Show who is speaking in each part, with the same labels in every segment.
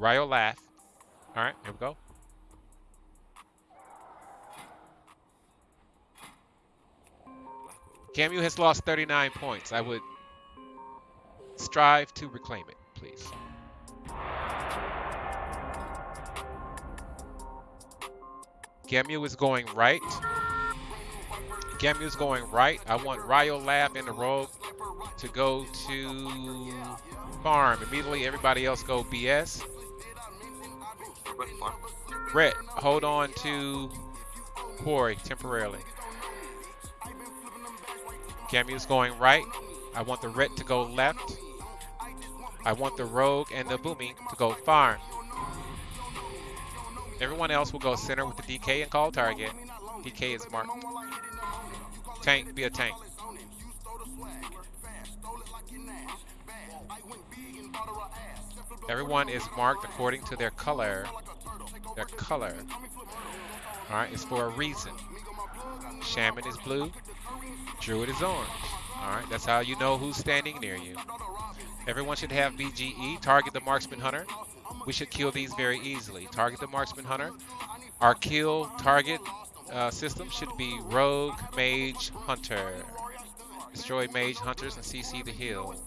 Speaker 1: Ryo laugh. All right, here we go. Camu has lost 39 points. I would strive to reclaim it, please. Gamu is going right. Gamu is going right. I want Ryo Lab and the Rogue to go to farm. Immediately, everybody else go BS. Brett, hold on to quarry temporarily. Gamu is going right. I want the Ret to go left. I want the Rogue and the Boomy to go farm. Everyone else will go center with the DK and call target. DK is marked. Tank, be a tank. Everyone is marked according to their color. Their color. Alright, it's for a reason. Shaman is blue. Druid is orange. Alright, that's how you know who's standing near you. Everyone should have BGE. Target the marksman hunter. We should kill these very easily. Target the marksman hunter. Our kill target uh, system should be rogue, mage, hunter. Destroy mage, hunters, and CC the hills.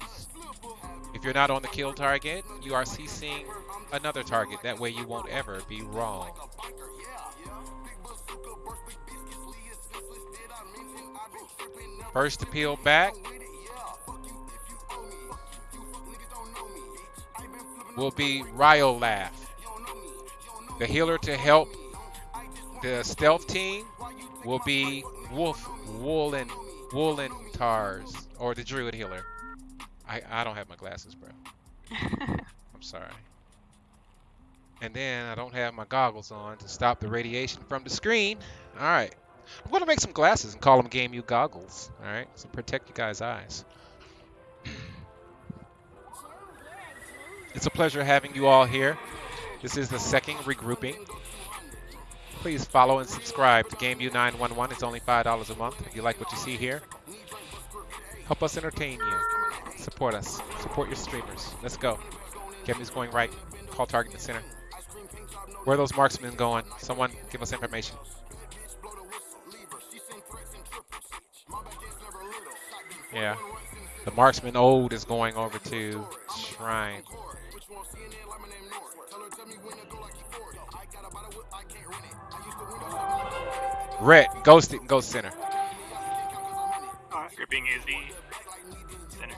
Speaker 1: If you're not on the kill target, you are CCing another target. That way you won't ever be wrong. First to peel back will be Ryolaugh. The healer to help the stealth team will be Wolf Woolen Woolen Tars or the Druid healer. I, I don't have my glasses, bro. I'm sorry. And then I don't have my goggles on to stop the radiation from the screen. All right. I'm going to make some glasses and call them Game U goggles. All right. So protect you guys' eyes. It's a pleasure having you all here. This is the second regrouping. Please follow and subscribe to Game U911. It's only $5 a month if you like what you see here. Help us entertain you. Support us. Support your streamers. Let's go. Gamu's going right. Call target in the center. Where are those marksmen going? Someone give us information. Yeah. The marksman old is going over to Shrine. Red, ghost it and go center.
Speaker 2: Gripping is the center.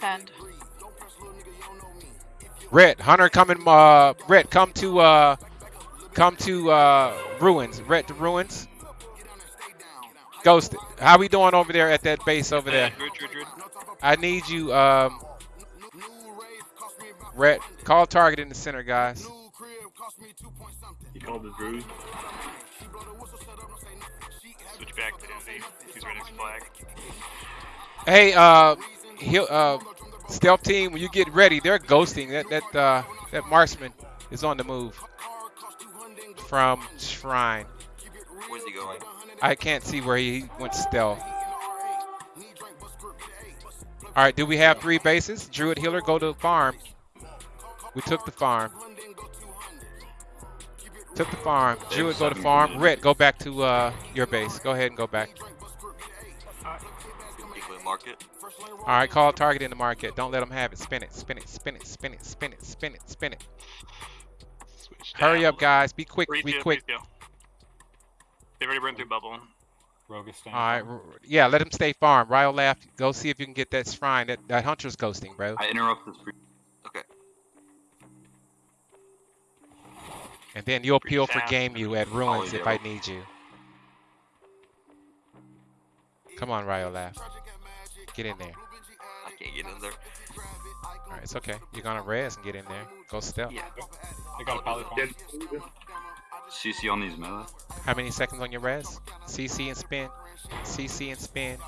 Speaker 3: Send.
Speaker 1: Red, Hunter coming uh Red, come to uh come to uh ruins. Red to ruins. Ghost, how we doing over there at that base over there? I need you um Red, call target in the center, guys.
Speaker 4: He called the druid.
Speaker 2: Switch back to Envy. He's ready to flag.
Speaker 1: Hey, uh, he'll, uh, stealth team, when you get ready, they're ghosting. That that uh, that marksman is on the move from Shrine.
Speaker 5: Where's he going?
Speaker 1: I can't see where he went stealth. All right, do we have three bases? Druid healer, go to the farm. We took the farm. Took the farm. Druid, go to farm. Red, go back to uh, your base. Go ahead and go back.
Speaker 5: Equally market.
Speaker 1: All right, call target in the market. Don't let them have it. Spin it, spin it, spin it, spin it, spin it, spin it, spin it.
Speaker 2: Switch
Speaker 1: Hurry
Speaker 2: down.
Speaker 1: up, guys. Be quick,
Speaker 2: Three,
Speaker 1: be
Speaker 2: two,
Speaker 1: quick.
Speaker 2: please. They've already burned through bubble.
Speaker 4: Rogue is staying.
Speaker 1: All right, r- yeah, let him stay farm. Ryo laugh. Go see if you can get that shrine. That, that hunter's ghosting, bro.
Speaker 5: I interrupt this. Pre- okay.
Speaker 1: And then you'll peel for game you at ruins
Speaker 5: Oh,
Speaker 1: if. I need you. Come on, Ryo laugh. Get in there.
Speaker 5: I can't get in there.
Speaker 1: All right, it's okay. You're gonna res and get in there. Go stealth.
Speaker 5: Yeah.
Speaker 4: I got a poly.
Speaker 5: CC on these melee.
Speaker 1: How many seconds on your res? CC and spin. CC and spin.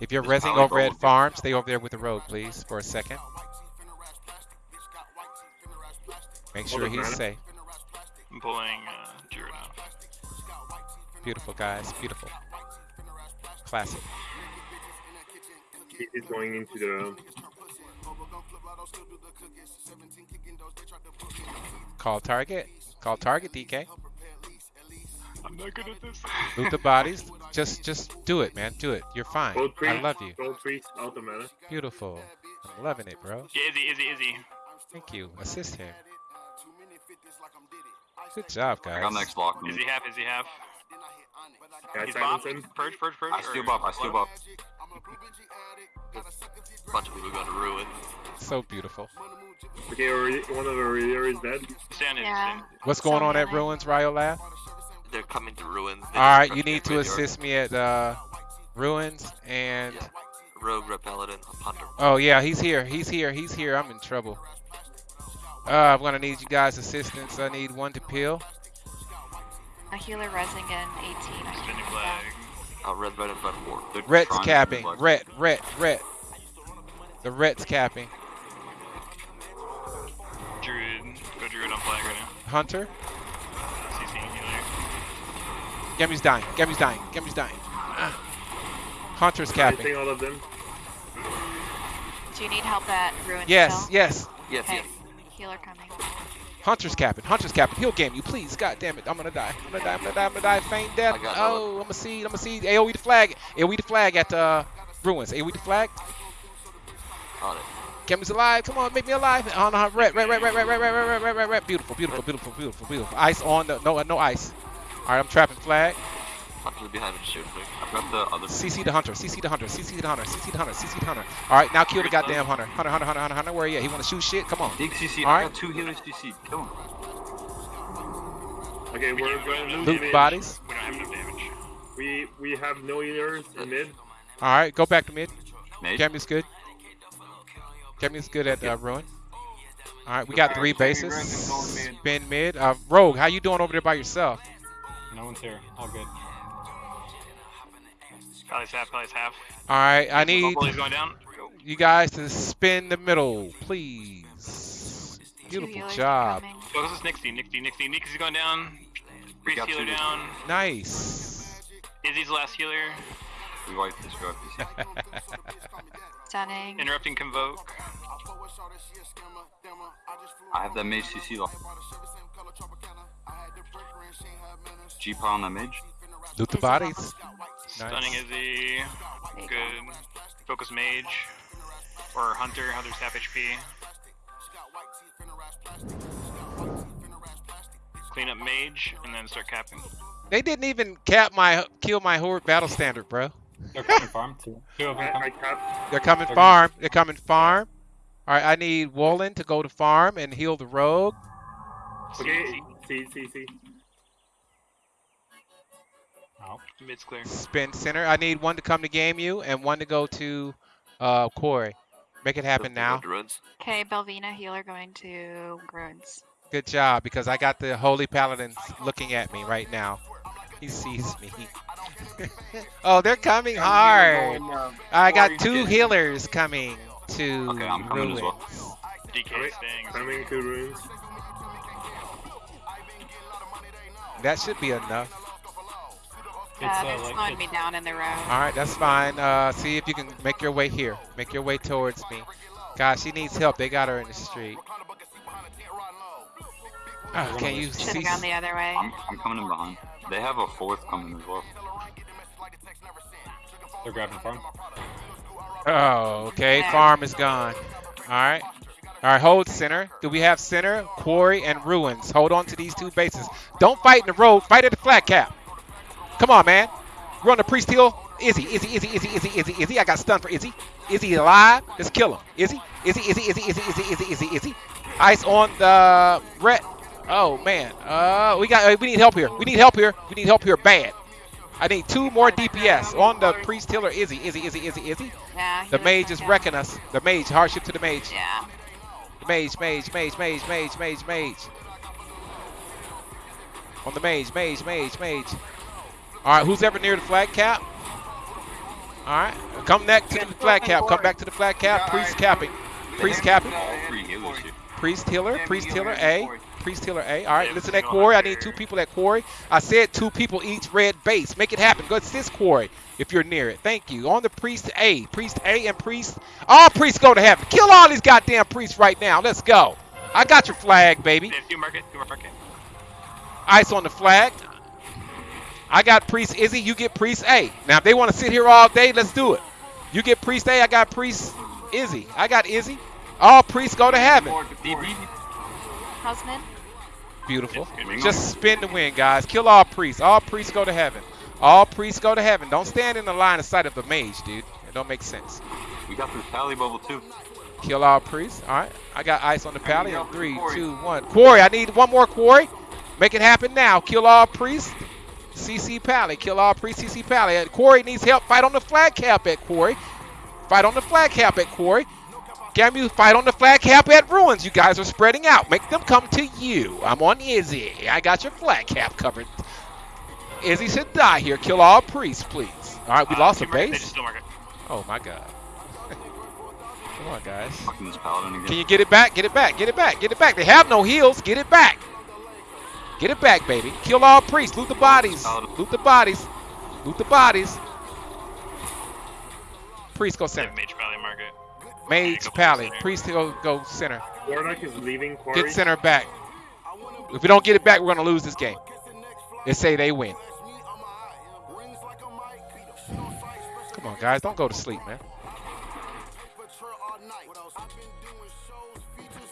Speaker 1: If you're
Speaker 5: There's
Speaker 1: resing over at
Speaker 5: bubble.
Speaker 1: farm, stay over there with the rogue, please, for a second. Make sure he's safe.
Speaker 2: I'm pulling uh, Druid out.
Speaker 1: Beautiful, guys. Beautiful. Classic.
Speaker 4: He's going into the
Speaker 1: Call target. Call target, DK.
Speaker 2: I'm not good at this.
Speaker 1: Loot the bodies. Just just do it, man. Do it. You're fine.
Speaker 4: Gold
Speaker 1: I love you.
Speaker 4: Gold priest. Out the mana.
Speaker 1: Beautiful. I'm loving it, bro.
Speaker 2: Yeah, Izzy, Izzy, Izzy.
Speaker 1: Thank you. Assist him. Good job,
Speaker 5: I
Speaker 1: guys.
Speaker 5: got next block.
Speaker 2: Izzy half, Izzy half.
Speaker 4: Guy
Speaker 2: He's bopped.
Speaker 4: Simonson.
Speaker 2: Purge, purge, purge.
Speaker 5: I steal
Speaker 2: or-
Speaker 5: I steal buff.
Speaker 3: Bunch of people got to ruin.
Speaker 1: So beautiful.
Speaker 4: Okay, one of Aurelia is dead.
Speaker 2: Stand in,
Speaker 6: Yeah.
Speaker 2: stand.
Speaker 1: What's going on at Ruins, Ryo Lab?
Speaker 3: They're coming to Ruins. They
Speaker 1: All
Speaker 3: just
Speaker 1: right,
Speaker 3: rushed
Speaker 1: you need to
Speaker 3: graveyard.
Speaker 1: assist me at uh, Ruins and.
Speaker 3: Yeah. Rogue, Red Paladin, Hunter.
Speaker 1: Oh yeah, he's here. He's here. He's here. I'm in trouble. Uh, I'm gonna need you guys' assistance. I need one to peel.
Speaker 6: A healer resing in 18. I
Speaker 2: Spinning
Speaker 6: think.
Speaker 2: flag.
Speaker 5: Uh, red, red, and red four. They're
Speaker 1: Red's capping.
Speaker 5: like-
Speaker 1: Red, red, red. The red's capping.
Speaker 2: Druid. Go Druid on flag right now.
Speaker 1: Hunter.
Speaker 2: CC healer.
Speaker 1: Gemmy's dying. Gemmy's dying. Gemmy's dying. Ah. Hunter's capping.
Speaker 4: All of them.
Speaker 6: Do you need help at ruin
Speaker 1: Yes,
Speaker 6: still?
Speaker 1: yes.
Speaker 3: Yes,
Speaker 6: Okay.
Speaker 3: yes.
Speaker 6: Healer coming.
Speaker 1: Hunter's capping. Hunter's capping. He'll game you, please. God damn it. I'm gonna die. I'm gonna die. I'm gonna die. I'm gonna die. Feign death. Oh, I'm gonna see. I'm gonna see. AOE the flag. AOE the flag at uh, Ruins. AOE the flag.
Speaker 3: On it.
Speaker 1: Gemmy's alive. Come on, make me alive. On the red, red, red, red, red, red, red, red, red, red, red, red. Beautiful, beautiful, beautiful, beautiful, beautiful. Ice on the no, no ice. All right, I'm trapping flag.
Speaker 3: Hunter's behind him shooting me.
Speaker 5: I've got the other.
Speaker 1: CC the hunter. CC the hunter. CC the hunter. CC the hunter. CC the hunter. All right, now kill the goddamn hunter. Hunter, hunter, hunter, hunter, hunter. Where he at? He wanna shoot shit? Come on.
Speaker 5: Big CC.
Speaker 1: All
Speaker 5: I
Speaker 1: right.
Speaker 5: got two healers CC. Kill him.
Speaker 4: Okay, we're going to
Speaker 1: Loot
Speaker 4: mid.
Speaker 1: bodies.
Speaker 2: We don't have enough damage.
Speaker 4: We we have no healers in mid.
Speaker 1: All right, go back to mid.
Speaker 5: Mage.
Speaker 1: Gemmy's good. Gemmy's good at uh, ruin. All right, we got three bases. Spin mid. Uh, Rogue, how you doing over there by yourself?
Speaker 4: No one's here. All good.
Speaker 2: Probably half, probably half.
Speaker 1: All right, I need
Speaker 2: going down.
Speaker 1: you guys to spin the middle, please. Beautiful job.
Speaker 6: coming.
Speaker 2: Focus is Nixie, Nixie, Nixie. Nixie's going down. Priest healer down.
Speaker 1: Nice.
Speaker 2: Izzy's the last healer.
Speaker 5: We wiped this. We wiped.
Speaker 6: Stunning.
Speaker 2: Interrupting convoke.
Speaker 5: I have that mage CC lock. G-Paw on that mage.
Speaker 1: Loot the bodies.
Speaker 2: Stunning
Speaker 1: Nice.
Speaker 2: Izzy.
Speaker 6: There you go.
Speaker 2: Good. Focus mage. Or hunter. Hunter's half HP. Clean up mage and then start capping.
Speaker 1: They didn't even cap my kill my horde battle standard, bro.
Speaker 4: They're coming farm. Two. Two of them come.
Speaker 7: I, I capped.
Speaker 1: They're coming
Speaker 4: They're
Speaker 1: farm. They're coming farm. All right, I need Woolen to go to farm and heal the rogue.
Speaker 7: Okay, see, see, see.
Speaker 4: Oh.
Speaker 2: Mid's clear.
Speaker 1: Spin center. I need one to come to game you and one to go to uh, Quarry. Make it happen now.
Speaker 6: Okay, Belvina healer going to ruins.
Speaker 1: Good job, because I got the Holy Paladin looking at me right now. He sees me. oh, they're coming hard. I got two healers coming to
Speaker 5: Okay, I'm coming as well.
Speaker 1: Ruins.
Speaker 2: DK
Speaker 7: Alright,
Speaker 2: staying.
Speaker 7: Coming to ruins.
Speaker 1: That should be enough.
Speaker 4: It's,
Speaker 6: Uh,
Speaker 4: uh,
Speaker 6: they're
Speaker 4: like-
Speaker 6: slowing me down in the road.
Speaker 1: All right, that's fine. Uh, see if you can make your way here. Make your way towards me. Gosh, she needs help. They got her in the street. Ah, can you
Speaker 6: Should
Speaker 1: see?
Speaker 6: have gone the other way.
Speaker 5: I'm, I'm coming in behind. They have a fourth coming as well.
Speaker 4: They're grabbing farm.
Speaker 1: Oh, okay.
Speaker 6: Yeah.
Speaker 1: Farm is gone. All right. All right, hold center. Do we have center, quarry, and ruins? Hold on to these two bases. Don't fight in the road. Fight at the flag cap. Come on, man. Run the priest hill. Izzy, Izzy, Izzy, Izzy, Izzy, Izzy, Izzy. I got stunned for Izzy. Izzy alive. Let's kill him. Izzy, Izzy, Izzy, Izzy, Izzy, Izzy, Izzy, Izzy, Izzy. Ice on the red. Oh man. Uh, we got. Uh, we need help here. We need help here. We need help here bad. I need two more DPS on the priest healer. Izzy, Izzy, Izzy, Izzy, Izzy.
Speaker 6: Yeah.
Speaker 1: The mage is wrecking us. The mage, hardship to the mage.
Speaker 6: Yeah.
Speaker 1: The mage, mage, mage, mage, mage, mage, mage. On the mage, mage, mage, mage. All right, who's ever near the flag cap? All right, come back to the flag cap. Come back to the flag cap. Priest capping. Priest capping.
Speaker 5: All three healers here.
Speaker 1: Priest healer. Priest healer A. Priest healer A. All right, listen at quarry. I need two people at quarry. I said two people each red base. Make it happen. Go assist quarry if you're near it. Thank you. On the priest A. Priest A and priest. All priests go to heaven. Kill all these goddamn priests right now. Let's go. I got your flag, baby.
Speaker 2: Yeah, do market, do market.
Speaker 1: Ice on the flag. I got Priest Izzy, you get Priest A. Now, if they want to sit here all day, let's do it. You get Priest A, I got Priest Izzy. I got Izzy. All priests go to heaven.
Speaker 6: Houseman.
Speaker 1: Beautiful. Just spin the win, guys. Kill all priests. All priests go to heaven. All priests go to heaven. Don't stand in the line of sight of the mage, dude. It don't make sense.
Speaker 5: We got this pally bubble too.
Speaker 1: Kill all priests. All right. I got ice on the pally. Three, two, one. Quarry, I need one more quarry. Make it happen now. Kill all priests. CC Pally. Kill all priests. CC Pally. Quarry needs help. Fight on the flag cap at quarry. Fight on the flag cap at quarry. Gamu, fight on the flag cap at Ruins. You guys are spreading out. Make them come to you. I'm on Izzy. I got your flag cap covered. Izzy should die here. Kill all priests, please. All right, we
Speaker 2: Uh,
Speaker 1: lost a
Speaker 2: do market, They
Speaker 1: base.
Speaker 2: just still market.
Speaker 1: Oh my god. Come on, guys.
Speaker 5: Fucking this paladin again.
Speaker 1: Can you get it back? Get it back. Get it back. Get it back. They have no heals. Get it back. Get it back, baby. Kill all priests. Loot the bodies. Loot the bodies. Loot the bodies. Priest go center.
Speaker 2: Mage Valley market.
Speaker 1: Mage pally. Priest go go center.
Speaker 7: Warlock is leaving quarry.
Speaker 1: Get center back. If we don't get it back, we're gonna lose this game. They say they win. Come on, guys. Don't go to sleep, man.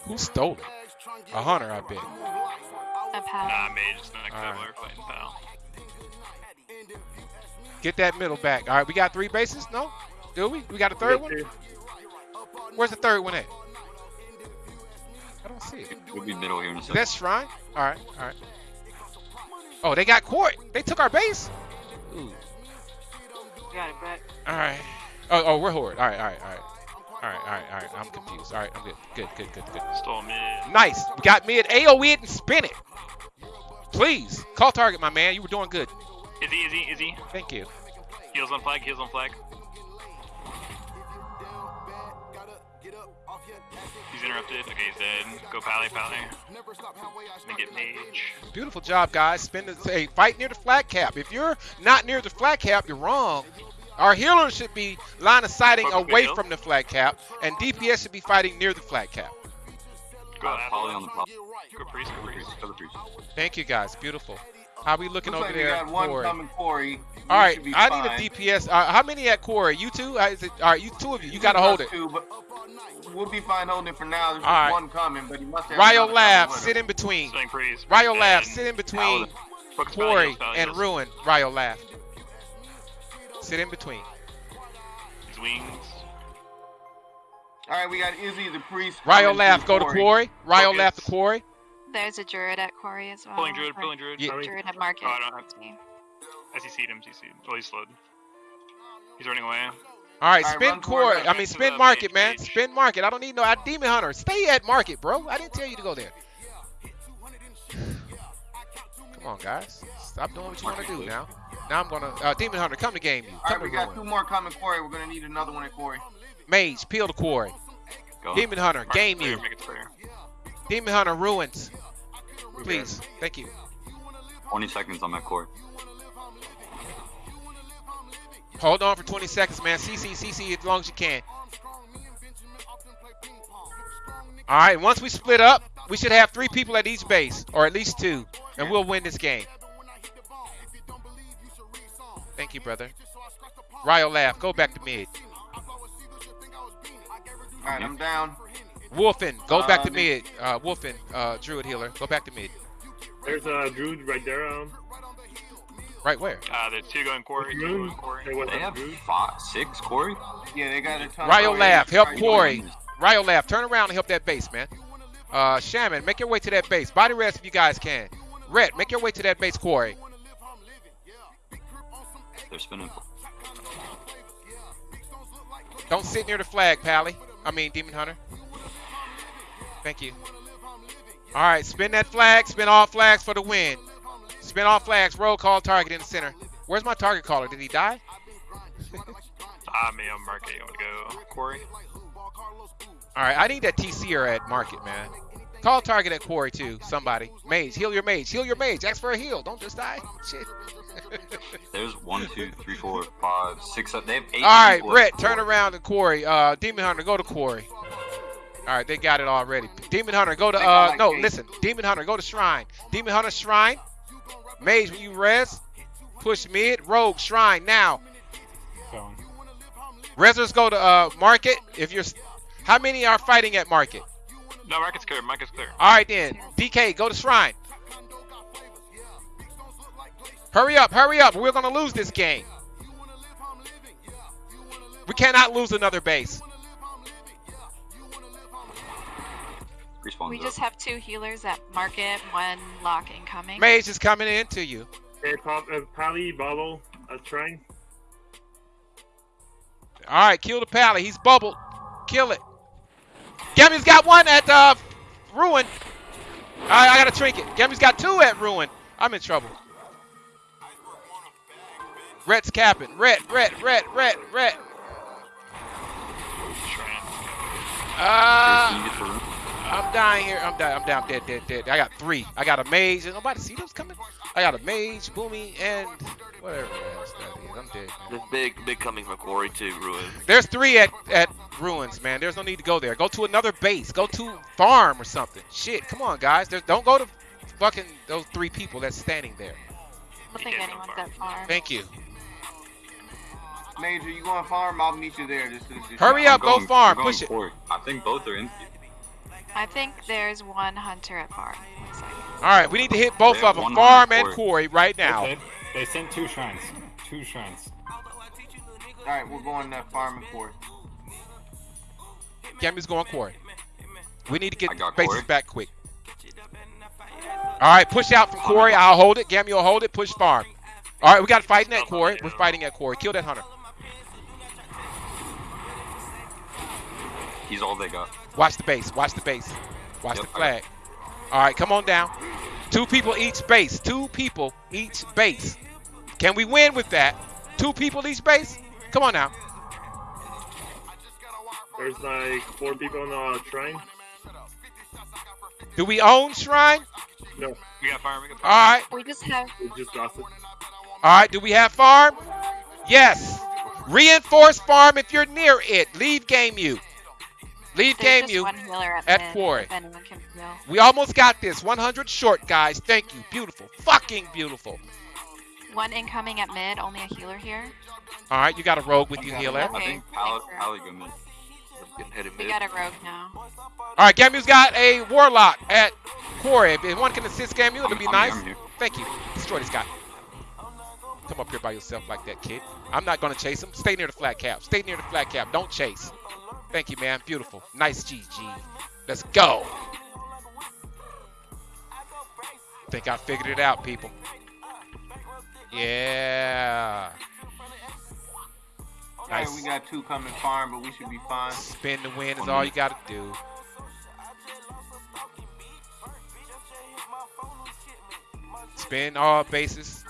Speaker 1: Who stole it? A hunter, I bet.
Speaker 6: A pal.
Speaker 2: Nah, Mage is the next
Speaker 1: Alright.
Speaker 2: level. We're fighting pal.
Speaker 1: Get that middle back. All right, we got three bases? No? Do we? We got a third one? Where's the third one at? I don't see it.
Speaker 5: We'll be middle here in a second.
Speaker 1: that Shrine? All right, all right. Oh, they got court. They took our base? Ooh.
Speaker 8: Got it back.
Speaker 1: All right. Oh, oh, we're horde. All right, all right, all right. All right, all right, all right. I'm confused. All right, I'm good. Good, good, good, good.
Speaker 2: Stole mid.
Speaker 1: Nice. We got mid. AoE it and spin it. Please. Call target, my man. You were doing good.
Speaker 2: Izzy, Izzy, Izzy.
Speaker 1: Thank you.
Speaker 2: Heals on flag, heals on flag. He's interrupted. Okay, he's dead. Go pally, pally. Then get mage.
Speaker 1: Beautiful job, guys. Spend the hey, fight near the flag cap. If you're not near the flag cap, you're wrong. Our healers should be line of sighting away from the flag cap, and DPS should be fighting near the flag cap.
Speaker 2: Go
Speaker 5: poly on the.
Speaker 2: Go priest, go priest.
Speaker 5: Other priest.
Speaker 1: Thank you, guys. Beautiful. How we looking
Speaker 8: Looks
Speaker 1: over
Speaker 8: like we
Speaker 1: there?
Speaker 8: got one
Speaker 1: quarry?
Speaker 8: coming quarry. We
Speaker 1: All right, I
Speaker 8: fine.
Speaker 1: need a DPS. Uh, how many at quarry? You two? Uh, it, all right, you two of you. You
Speaker 8: Just
Speaker 1: gotta hold it.
Speaker 8: Two, but we'll be fine holding it for now. There's
Speaker 1: All right.
Speaker 8: one coming, but he must have.
Speaker 1: Ryo
Speaker 8: another
Speaker 1: Lab, sit in between. Ryo
Speaker 2: dead.
Speaker 1: Lab, sit in between
Speaker 2: quarry
Speaker 1: and. Ruin. Ryo Lab. Sit in between.
Speaker 2: His wings.
Speaker 8: All right, we got Izzy the priest.
Speaker 1: Ryo
Speaker 8: coming
Speaker 1: Lab, go to
Speaker 8: quarry.
Speaker 1: Quarry. Ryo
Speaker 2: Focus.
Speaker 1: Lab to Quarry.
Speaker 6: There's a druid at quarry as well.
Speaker 2: Pulling druid, pulling druid.
Speaker 1: Yeah.
Speaker 6: Druid at market.
Speaker 2: Oh, I don't have-
Speaker 6: That's me.
Speaker 2: I CC'd him, CC'd. Oh, he's slowed. He's running away.
Speaker 1: All right,
Speaker 8: All right,
Speaker 1: spin
Speaker 8: run forward,
Speaker 1: Quarry. I mean, spin Market, man.
Speaker 2: mage.
Speaker 1: Spin Market. I don't need no I Demon Hunter. Stay at Market, bro. I didn't tell you to go there. Come on, guys. Stop doing what you want to do now. Now I'm gonna uh, Demon Hunter, come to game you.
Speaker 8: All
Speaker 1: Come
Speaker 8: right, we
Speaker 1: to
Speaker 8: got two more coming quarry. We're gonna need another one at quarry.
Speaker 1: Mage, peel the Quarry.
Speaker 5: Go.
Speaker 1: Demon Hunter,
Speaker 2: Mark
Speaker 1: game
Speaker 2: clear,
Speaker 1: you.
Speaker 2: Make it clear.
Speaker 1: Demon Hunter ruins. Please. Thank you.
Speaker 5: 20 seconds on that court.
Speaker 1: Hold on for 20 seconds, man. CC, CC as long as you can. All right, once we split up, we should have three people at each base, or at least two, and we'll win this game. Thank you, brother. Ryo laugh. Go back to mid.
Speaker 8: All right, I'm down.
Speaker 1: Wolfen, go back to
Speaker 8: Uh,
Speaker 1: mid. Uh, Wolfen, uh, Druid healer, go back to mid.
Speaker 7: There's a druid right there. Um,
Speaker 1: Right where?
Speaker 2: Uh, the two going quarry, two going quarry.
Speaker 7: Hey, what's
Speaker 5: They have
Speaker 7: druid?
Speaker 5: five, six quarry.
Speaker 8: Yeah, they got a ton.
Speaker 1: Ryo
Speaker 8: of
Speaker 1: laugh. Help
Speaker 8: Alright,
Speaker 1: Quarry. Ryo laugh. Turn around and help that base, man. Uh, Shaman, make your way to that base. Body rest if you guys can. Red, make your way to that base, Quarry.
Speaker 5: They're spinning.
Speaker 1: Don't sit near the flag, Pally. I mean, Demon Hunter. Thank you. All right, spin that flag. Spin all flags for the win. Spin all flags. Roll call target in the center. Where's my target caller? Did he die?
Speaker 2: Ah, me, I'm market. You want to go quarry?
Speaker 1: All right, I need that TCer at market, man. Call target at quarry too. Somebody. Mage, heal your mage. Heal your mage. Ask for a heal. Don't just die. Shit.
Speaker 5: There's one, two, three, four, five, six, seven. They have eight.
Speaker 1: All right,
Speaker 5: people at
Speaker 1: Brett, turn around to quarry. Uh, Demon Hunter, go to quarry. All All right, they got it already. Demon Hunter, go to uh no, listen. Demon Hunter, go to Shrine. Demon Hunter Shrine. Mage, when you res, push mid. Rogue Shrine now.
Speaker 4: Going.
Speaker 1: Resers go to uh Market. If you're, how many are fighting at Market?
Speaker 2: No, market's clear. Market's clear.
Speaker 1: All right then, DK, go to Shrine. Hurry up, hurry up. We're gonna lose this game. We cannot lose another base.
Speaker 5: Respawn's
Speaker 6: We
Speaker 5: up.
Speaker 6: just have two healers at market, one lock incoming.
Speaker 1: Mage is coming into you.
Speaker 7: Hey, pop, uh, Pally, Bubble, uh, trying.
Speaker 1: All right, kill the pally. He's bubbled. Kill it. Gammy's got one at uh, Ruin. All right, I got a trinket. Gammy's got two at Ruin. I'm in trouble. Red's capping. Red, red, red, red, red.
Speaker 2: Shrine.
Speaker 1: Uh,
Speaker 5: Can you get the room?
Speaker 1: I'm dying here. I'm dying. I'm down. Dead, dead, dead. I got three. I got a mage. Did nobody see those coming? I got a mage, boomy, and whatever else that is. I'm dead. man.
Speaker 3: There's big, big coming from quarry to ruin.
Speaker 1: There's three at, at ruins, man. There's no need to go there. Go to another base. Go to farm or something. Shit, come on, guys. There's, don't go to fucking those three people that's standing there.
Speaker 6: I don't think anyone's
Speaker 2: farm.
Speaker 6: at farm.
Speaker 1: Thank you.
Speaker 8: Major, you going farm? I'll meet you there. Just, just, just
Speaker 1: Hurry
Speaker 5: I'm
Speaker 1: up, go
Speaker 5: going-
Speaker 1: farm, push it.
Speaker 5: quarry. I think both are empty.
Speaker 6: I think there's one hunter at farm.
Speaker 1: All right, we need to hit both of them, farm and
Speaker 5: quarry.
Speaker 1: quarry, right now.
Speaker 4: They, they sent two shrines. Two shrines.
Speaker 8: All right, we're going to farm and court.
Speaker 1: Gammy's going quarry. We need to get
Speaker 5: I
Speaker 1: bases
Speaker 5: quarry.
Speaker 1: back quick. All right, push out from quarry. I'll hold it. Gammy will hold it. Push farm. All right, we got fighting at quarry. We're fighting at quarry. Kill that hunter.
Speaker 5: He's all they got.
Speaker 1: Watch the base. Watch the base. Watch
Speaker 5: Yep,
Speaker 1: the flag. All right, come on down. Two people each base. Two people each base. Can we win with that? Two people each base? Come on now.
Speaker 7: There's like four people on the shrine.
Speaker 1: Do we own Shrine?
Speaker 7: No,
Speaker 2: We got farm. We got farm.
Speaker 1: right.
Speaker 6: We just have
Speaker 7: we just lost it.
Speaker 1: All right. Do we have farm? Yes. Reinforce farm if you're near it. Leave game you. Leave
Speaker 6: there's
Speaker 1: game you.
Speaker 6: at,
Speaker 1: at quarry.
Speaker 6: If anyone can heal.
Speaker 1: We almost got this. 100 short, guys. Thank you. Beautiful. Fucking beautiful.
Speaker 6: One incoming at mid, only a healer here.
Speaker 1: All right. You got a rogue with you, healer.
Speaker 5: I think Pal-
Speaker 6: thanks, bro.
Speaker 5: Pally go mid.
Speaker 3: Getting hit in
Speaker 6: We got a rogue now.
Speaker 1: All right. Gamu's got a warlock at quarry. If anyone can assist Gamu, it'll be
Speaker 5: I'm
Speaker 1: nice.
Speaker 5: I'm.
Speaker 1: Thank you. Destroy this guy. Come up here by yourself like that, kid. I'm not gonna chase him. Stay near the flag cap. Stay near the flag cap. Don't chase. Thank you, man. Beautiful. Nice GG. Let's go. Think I figured it out, people. Yeah.
Speaker 8: All right,
Speaker 1: Nice.
Speaker 8: we got two coming farm, but we should be fine.
Speaker 1: Spin the win is all you gotta do. Spin all bases.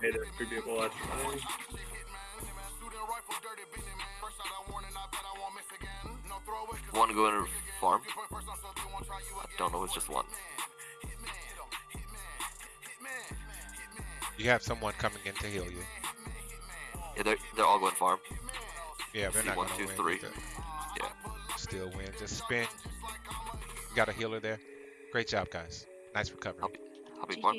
Speaker 7: Hey, there's three people at shrine.
Speaker 3: One going to farm. I don't know. It's just one.
Speaker 1: You have someone coming in to heal you.
Speaker 3: Yeah, they're they're all going farm.
Speaker 1: Yeah, they're
Speaker 3: See,
Speaker 1: not
Speaker 3: one,
Speaker 1: gonna
Speaker 3: two,
Speaker 1: win.
Speaker 3: three. Yeah.
Speaker 1: Still win. Just spin. You got a healer there. Great job, guys. Nice recovery.
Speaker 3: I'll be, I'll be farm.